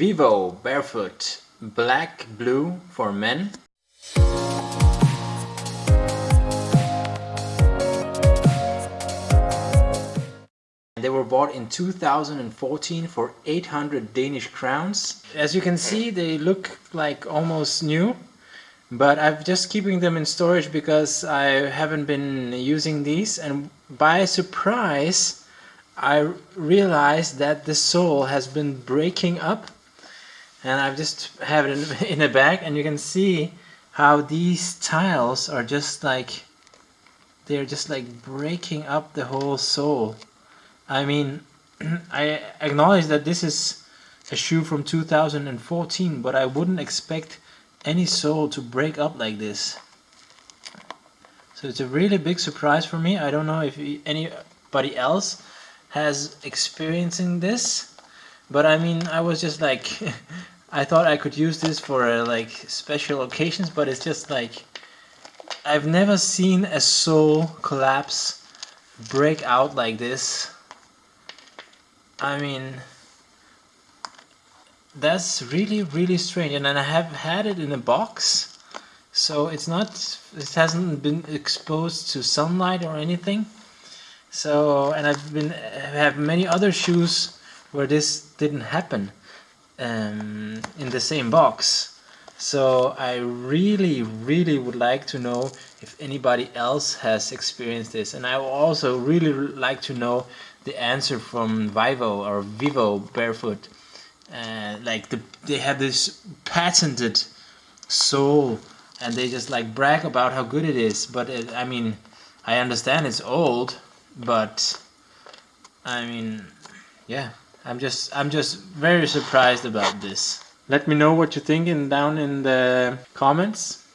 Vivo Barefoot Black Blue for men. They were bought in 2014 for 800 Danish crowns. As you can see, they look like almost new, but I'm just keeping them in storage because I haven't been using these and by surprise I realized that the sole has been breaking up and I've just have it in a bag and you can see how these tiles are just like they're just like breaking up the whole sole I mean, I acknowledge that this is a shoe from 2014, but I wouldn't expect any sole to break up like this. So it's a really big surprise for me. I don't know if anybody else has experiencing this, but I mean, I was just like, I thought I could use this for uh, like special occasions, but it's just like, I've never seen a sole collapse break out like this I mean, that's really, really strange. And I have had it in a box, so it's not, it hasn't been exposed to sunlight or anything. So, and I've been, have many other shoes where this didn't happen um, in the same box. So I really, really would like to know if anybody else has experienced this. And I also really like to know the answer from Vivo or Vivo Barefoot. Uh, like the, they have this patented sole and they just like brag about how good it is. But it, I mean, I understand it's old, but I mean, yeah, I'm just I'm just very surprised about this. Let me know what you're thinking down in the comments.